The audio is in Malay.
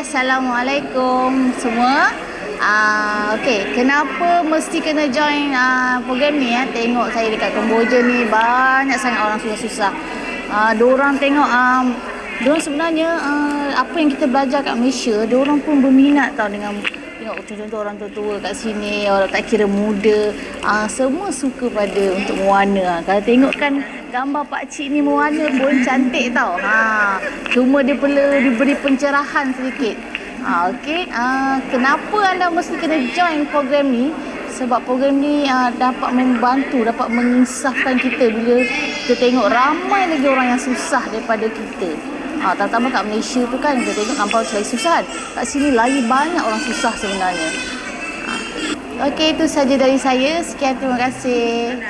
Assalamualaikum semua. Uh, okay, kenapa mesti kena join uh, program ni ya? Tengok saya dekat Kamboja ni banyak sangat orang susah-susah. Uh, diorang tengok um, diorang sebenarnya uh, apa yang kita belajar kat Malaysia, diorang pun berminat tau dengan tengok contoh orang tua-tua kat sini, orang tak kira muda, uh, semua suka pada untuk mewarna. Kalau tengok kan gambar pak cik ni mewarna pun cantik tau. Ha, cuma dia perlu diberi pencerahan sedikit. Ha, okey. Ha, kenapa anda mesti kena join program ni? Sebab program ni uh, dapat membantu, dapat menginsafkan kita bila kita tengok ramai lagi orang yang susah daripada kita. Ha, terutama kat Malaysia tu kan kita tengok kampung lagi susah kan. Kat sini lagi banyak orang susah sebenarnya. Ha. Okey, itu saja dari saya. Sekian, terima kasih.